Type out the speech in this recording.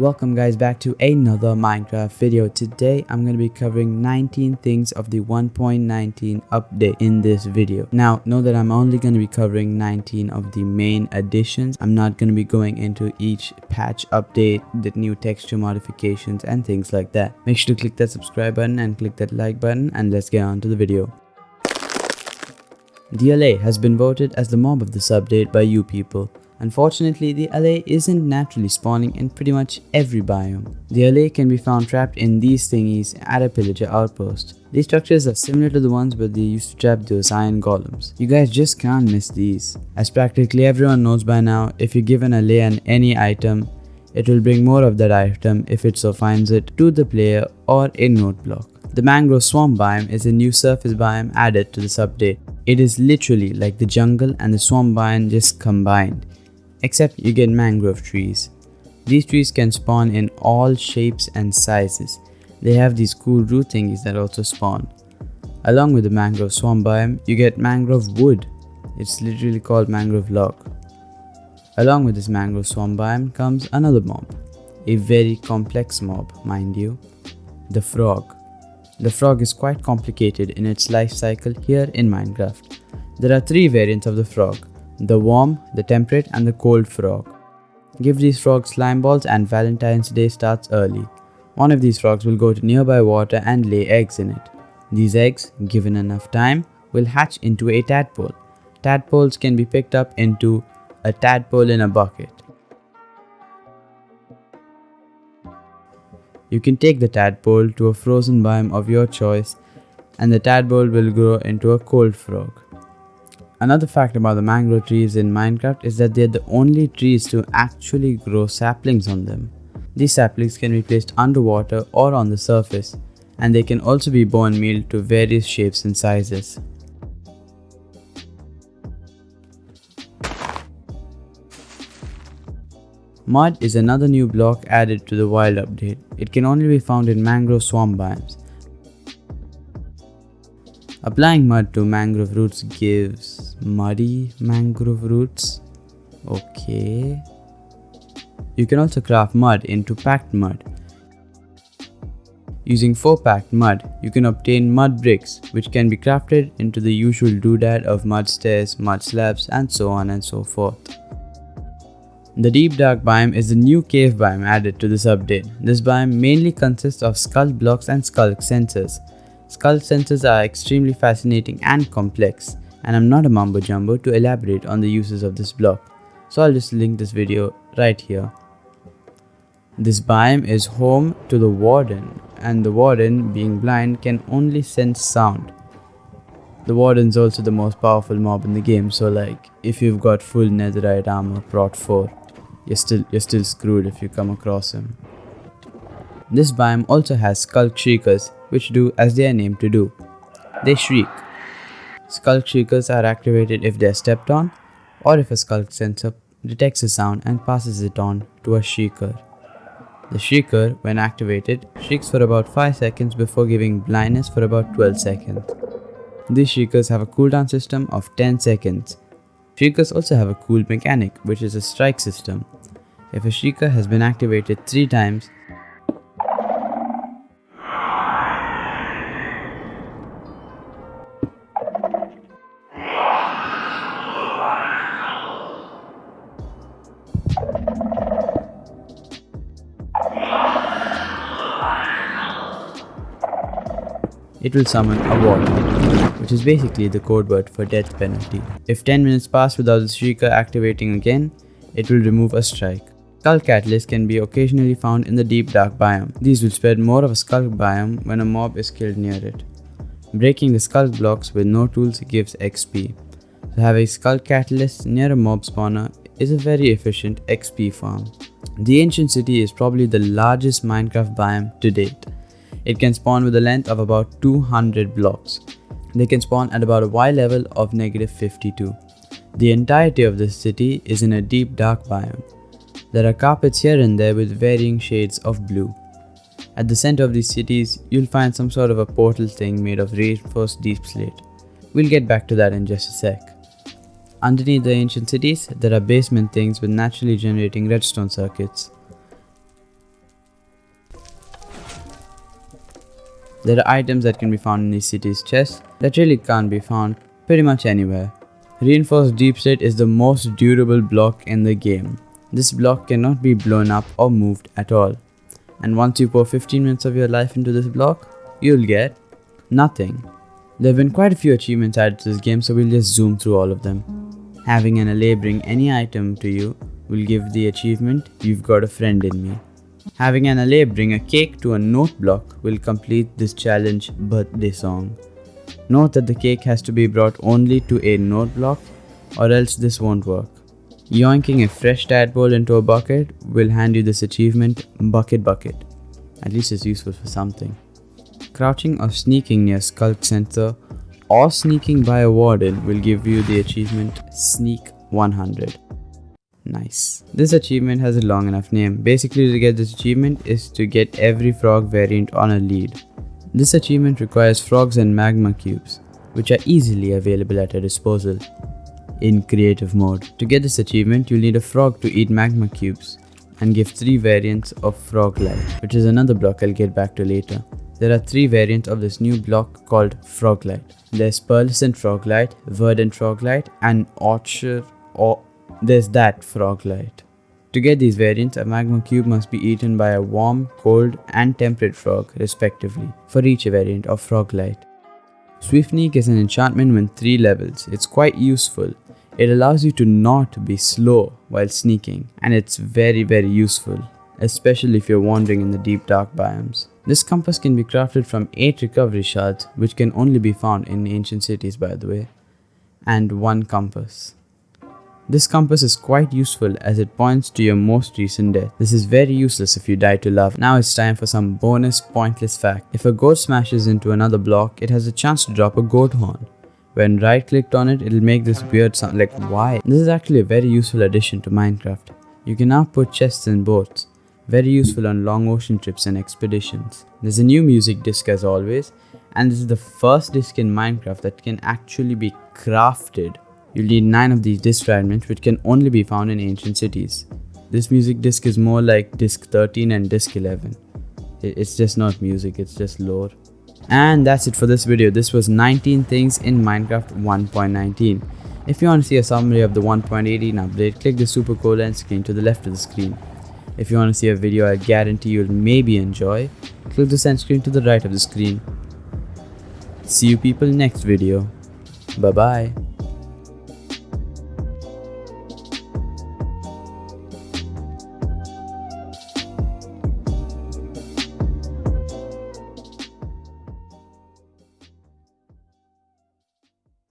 Welcome guys back to another Minecraft video. Today I'm going to be covering 19 things of the 1.19 update in this video. Now know that I'm only going to be covering 19 of the main additions. I'm not going to be going into each patch update, the new texture modifications and things like that. Make sure to click that subscribe button and click that like button and let's get on to the video. The allay has been voted as the mob of this update by you people. Unfortunately, the allay isn't naturally spawning in pretty much every biome. The allay can be found trapped in these thingies at a pillager outpost. These structures are similar to the ones where they used to trap those iron golems. You guys just can't miss these. As practically everyone knows by now, if you give an allay an any item, it will bring more of that item if it so finds it to the player or a note block. The mangrove swamp biome is a new surface biome added to this update. It is literally like the jungle and the swamp biome just combined except you get mangrove trees. These trees can spawn in all shapes and sizes. They have these cool root thingies that also spawn. Along with the mangrove swamp biome, you get mangrove wood. It's literally called mangrove log. Along with this mangrove swamp biome comes another mob. A very complex mob, mind you. The frog. The frog is quite complicated in its life cycle here in Minecraft. There are three variants of the frog the warm, the temperate and the cold frog. Give these frogs slime balls and Valentine's Day starts early. One of these frogs will go to nearby water and lay eggs in it. These eggs, given enough time, will hatch into a tadpole. Tadpoles can be picked up into a tadpole in a bucket. You can take the tadpole to a frozen biome of your choice and the tadpole will grow into a cold frog. Another fact about the mangrove trees in Minecraft is that they're the only trees to actually grow saplings on them. These saplings can be placed underwater or on the surface, and they can also be bone meal to various shapes and sizes. Mud is another new block added to the wild update. It can only be found in mangrove swamp biomes. Applying mud to mangrove roots gives muddy mangrove roots. Okay. You can also craft mud into packed mud. Using 4 packed mud, you can obtain mud bricks which can be crafted into the usual doodad of mud stairs, mud slabs and so on and so forth. The Deep Dark biome is a new cave biome added to this update. This biome mainly consists of sculk blocks and sculk sensors. Sculk sensors are extremely fascinating and complex, and I'm not a mumbo jumbo to elaborate on the uses of this block, so I'll just link this video right here. This biome is home to the Warden, and the Warden, being blind, can only sense sound. The Warden's also the most powerful mob in the game, so like, if you've got full netherite armor, prot 4, you're still, you're still screwed if you come across him. This biome also has Sculk Shriekers, which do as they are named to do. They shriek. Sculk Shriekers are activated if they are stepped on, or if a Sculk sensor detects a sound and passes it on to a Shrieker. The Shrieker, when activated, shrieks for about 5 seconds before giving blindness for about 12 seconds. These Shriekers have a cooldown system of 10 seconds. Shriekers also have a cool mechanic, which is a strike system. If a Shrieker has been activated 3 times, it will summon a wall, which is basically the code word for death penalty. If 10 minutes pass without the Shrieker activating again, it will remove a strike. Sculk catalysts can be occasionally found in the deep dark biome. These will spread more of a sculk biome when a mob is killed near it. Breaking the sculk blocks with no tools gives XP. So having sculk catalysts near a mob spawner is a very efficient XP farm. The ancient city is probably the largest Minecraft biome to date. It can spawn with a length of about 200 blocks. They can spawn at about a Y level of negative 52. The entirety of this city is in a deep dark biome. There are carpets here and there with varying shades of blue. At the center of these cities, you'll find some sort of a portal thing made of reinforced deepslate. We'll get back to that in just a sec. Underneath the ancient cities, there are basement things with naturally generating redstone circuits. There are items that can be found in the city's chests that really can't be found pretty much anywhere. Reinforced deepslate is the most durable block in the game. This block cannot be blown up or moved at all. And once you pour 15 minutes of your life into this block, you'll get nothing. There have been quite a few achievements added to this game so we'll just zoom through all of them. Having an allay bring any item to you will give the achievement You've Got a Friend in Me. Having an allay bring a cake to a note block will complete this challenge birthday song. Note that the cake has to be brought only to a note block or else this won't work. Yoinking a fresh tadpole into a bucket will hand you this achievement Bukkit Bukkit. At least it's useful for something. Crouching or sneaking near Sculk Sensor or sneaking by a warden will give you the achievement Sneak 100. Nice. This achievement has a long enough name. Basically to get this achievement is to get every frog variant on a lead. This achievement requires frogs and magma cubes, which are easily available at your disposal. In creative mode. To get this achievement, you'll need a frog to eat magma cubes and give 3 variants of frog light, which is another block I'll get back to later. There are 3 variants of this new block called frog light. There's pearlescent frog light, verdant frog light and orchard or there's that frog light. To get these variants, a magma cube must be eaten by a warm, cold and temperate frog respectively for each variant of frog light. Is an enchantment with 3 levels. It's quite useful. It allows you to not be slow while sneaking and it's very very useful, especially if you're wandering in the deep dark biomes. This compass can be crafted from 8 recovery shards which can only be found in ancient cities by the way, and 1 compass. This compass is quite useful as it points to your most recent death. This is very useless if you die to lava. Now it's time for some bonus pointless fact. If a goat smashes into another block, it has a chance to drop a goat horn. When right clicked on it, it'll make this weird sound like why? This is actually a very useful addition to Minecraft. You can now put chests in boats. Very useful on long ocean trips and expeditions. There's a new music disc as always and this is the first disc in Minecraft that can actually be crafted You'll need 9 of these disc fragments which can only be found in ancient cities. This music disc is more like disc 13 and disc 11. It's just not music, it's just lore. And that's it for this video. This was 19 things in Minecraft 1.19. If you want to see a summary of the 1.18 update, click the super cool end screen to the left of the screen. If you want to see a video I guarantee you'll maybe enjoy, click the send screen to the right of the screen. See you people next video. Bye bye.